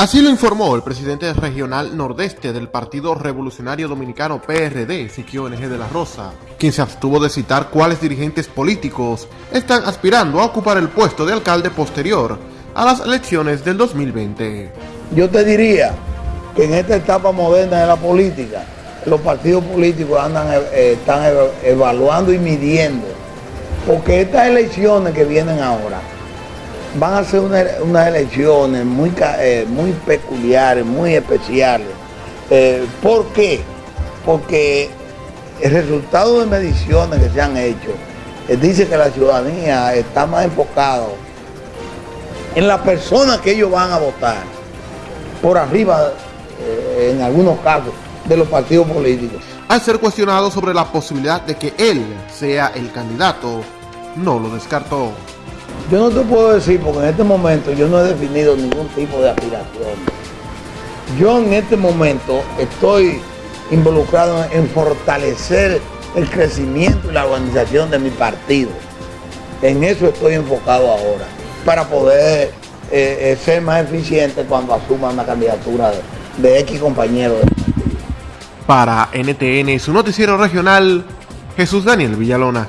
Así lo informó el presidente regional nordeste del Partido Revolucionario Dominicano PRD, Siquio NG de la Rosa, quien se abstuvo de citar cuáles dirigentes políticos están aspirando a ocupar el puesto de alcalde posterior a las elecciones del 2020. Yo te diría que en esta etapa moderna de la política, los partidos políticos andan, eh, están evaluando y midiendo, porque estas elecciones que vienen ahora, van a ser unas elecciones muy, eh, muy peculiares, muy especiales. Eh, ¿Por qué? Porque el resultado de mediciones que se han hecho eh, dice que la ciudadanía está más enfocada en las personas que ellos van a votar, por arriba, en algunos casos, de los partidos políticos. Al ser cuestionado sobre la posibilidad de que él sea el candidato, no lo descartó. Yo no te puedo decir porque en este momento yo no he definido ningún tipo de aspiración. Yo en este momento estoy involucrado en fortalecer el crecimiento y la organización de mi partido. En eso estoy enfocado ahora, para poder eh, eh, ser más eficiente cuando asuma una candidatura de, de X compañero. Para NTN, su noticiero regional, Jesús Daniel Villalona.